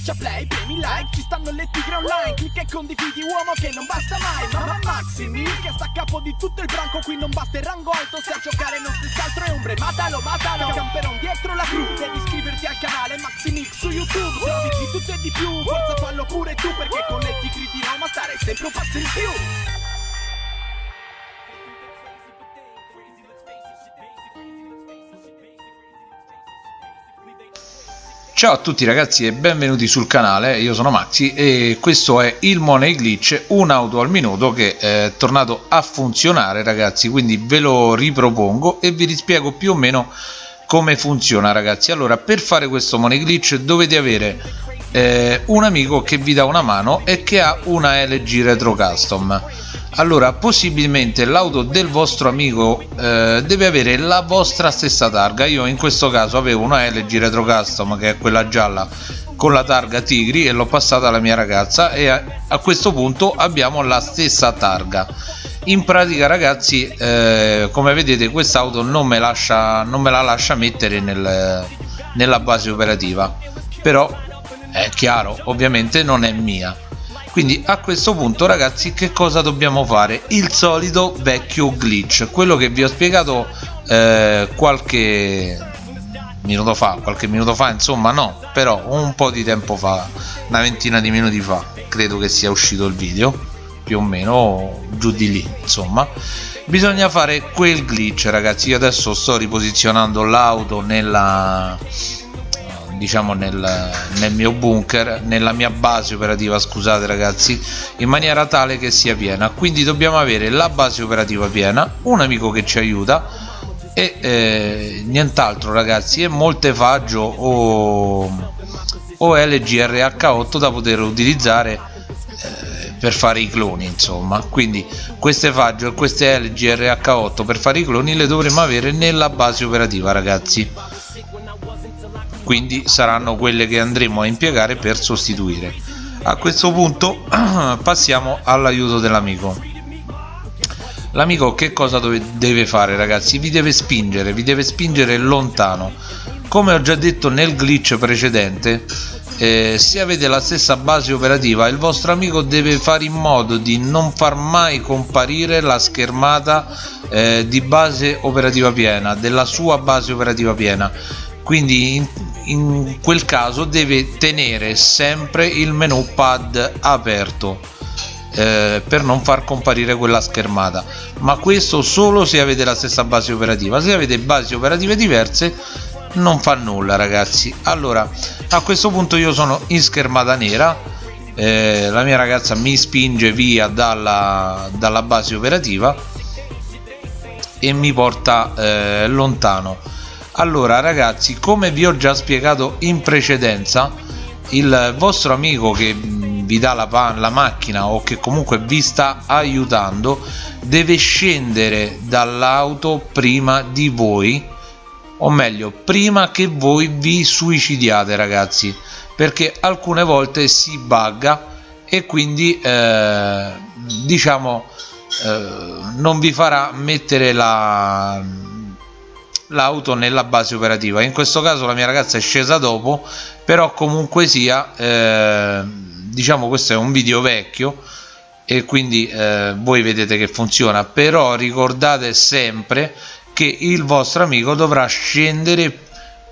Schiaccia play, premi like, ci stanno le tigre online Clicca e condividi uomo che non basta mai Mamma Maximi che sta a capo di tutto il branco Qui non basta il rango alto se a giocare non si altro è ombre Matalo, matalo, camperon dietro la crew Devi iscriverti al canale Maximix su YouTube Se di tutto e di più, forza fallo pure tu Perché con le tigri di Roma stare sempre un passo in più Ciao a tutti ragazzi e benvenuti sul canale, io sono Maxi e questo è il Money Glitch, un'auto al minuto che è tornato a funzionare ragazzi, quindi ve lo ripropongo e vi rispiego più o meno come funziona ragazzi. Allora per fare questo Money Glitch dovete avere eh, un amico che vi dà una mano e che ha una LG Retro Custom allora possibilmente l'auto del vostro amico eh, deve avere la vostra stessa targa. Io in questo caso avevo una LG Retro Custom che è quella gialla con la targa Tigri e l'ho passata alla mia ragazza e a, a, questo punto abbiamo la stessa targa. In pratica ragazzi eh, come vedete quest'auto non, me non me la lascia mettere nel, nella base operativa. Però è chiaro ovviamente non è mia quindi a questo punto ragazzi che cosa dobbiamo fare? Il solito vecchio glitch. Quello che vi ho spiegato eh, qualche minuto fa. Qualche minuto fa insomma no. Però un po' di tempo fa. Una ventina di minuti fa credo che sia uscito il video. Più o meno giù di lì insomma. Bisogna fare quel glitch ragazzi. Io adesso sto riposizionando l'auto nella diciamo nel, nel, mio bunker nella mia base operativa scusate ragazzi in maniera tale che sia piena. Quindi dobbiamo avere la base operativa piena un amico che ci aiuta e eh, nient'altro ragazzi e moltefaggio o, o LGRH8 da poter utilizzare eh, per fare i cloni insomma. Quindi queste faggio e queste LGRH8 per fare i cloni le dovremo avere nella base operativa ragazzi quindi saranno quelle che andremo a impiegare per sostituire. A questo punto passiamo all'aiuto dell'amico. L'amico che cosa deve fare ragazzi? Vi deve spingere vi deve spingere lontano. Come ho già detto nel glitch precedente eh, se avete la stessa base operativa il vostro amico deve fare in modo di non far mai comparire la schermata eh, di base operativa piena della sua base operativa piena. Quindi in, quel caso deve tenere sempre il menu pad aperto eh, per non far comparire quella schermata. Ma questo solo se avete la stessa base operativa. Se avete basi operative diverse non fa nulla ragazzi. Allora a questo punto io sono in schermata nera eh, la mia ragazza mi spinge via dalla, dalla base operativa e mi porta eh, lontano allora ragazzi come vi ho già spiegato in precedenza il vostro amico che vi dà la, la macchina o che comunque vi sta aiutando deve scendere dall'auto prima di voi o meglio prima che voi vi suicidiate ragazzi perché alcune volte si bugga e quindi eh, diciamo eh, non vi farà mettere la l'auto nella base operativa. In questo caso la mia ragazza è scesa dopo però comunque sia eh, diciamo questo è un video vecchio e quindi eh, voi vedete che funziona. Però ricordate sempre che il vostro amico dovrà scendere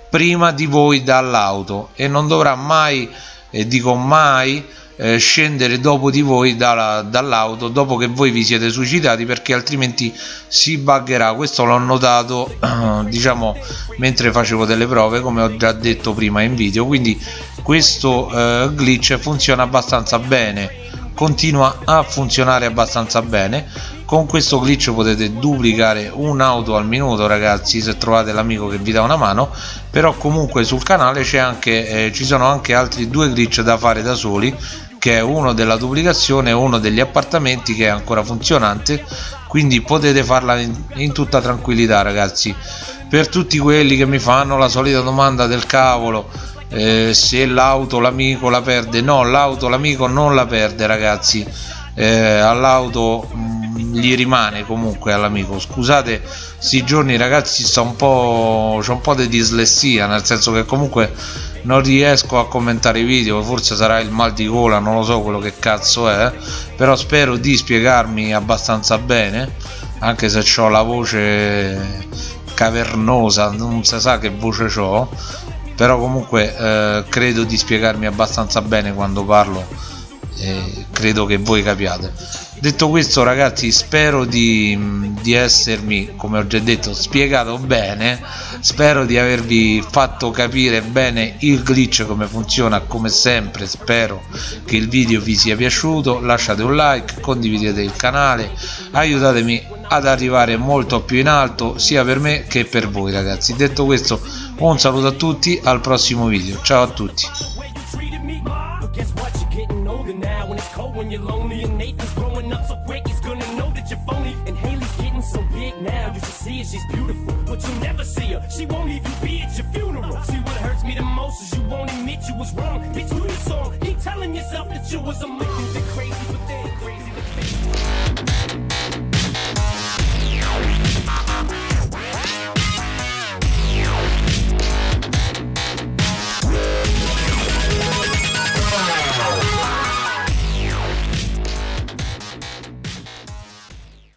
prima di voi dall'auto e non dovrà mai e dico mai eh, scendere dopo di voi dalla, dall'auto dopo che voi vi siete suicidati perché altrimenti si buggerà. Questo l'ho notato diciamo mentre facevo delle prove come ho già detto prima in video. Quindi questo eh, glitch funziona abbastanza bene continua a funzionare abbastanza bene. Con questo glitch potete duplicare un'auto al minuto ragazzi se trovate l'amico che vi dà una mano. Però comunque sul canale anche, eh, ci sono anche altri due glitch da fare da soli che è uno della duplicazione uno degli appartamenti che è ancora funzionante quindi potete farla in, in tutta tranquillità ragazzi. Per tutti quelli che mi fanno la solita domanda del cavolo eh, se l'auto l'amico la perde no l'auto l'amico non la perde ragazzi. Eh, all'auto mm, gli rimane comunque all'amico. Scusate sti giorni ragazzi sto un po' c'ho un po' di dislessia nel senso che comunque non riesco a commentare i video forse sarà il mal di gola non lo so quello che cazzo è però spero di spiegarmi abbastanza bene anche se ho la voce cavernosa non si sa che voce ho però comunque eh, credo di spiegarmi abbastanza bene quando parlo e credo che voi capiate detto questo ragazzi spero di, di, essermi come ho già detto spiegato bene. Spero di avervi fatto capire bene il glitch come funziona come sempre. Spero che il video vi sia piaciuto. Lasciate un like condividete il canale. Aiutatemi ad arrivare molto più in alto sia per me che per voi ragazzi. Detto questo un saluto a tutti al prossimo video. Ciao a tutti when it's cold when you're lonely and Nathan's growing up so quick he's gonna know that you're phony and Haley's getting so big now you should see her she's beautiful but you'll never see her she won't even be at your funeral. See what hurts me the most is you won't admit you was wrong who you song keep telling yourself that you was a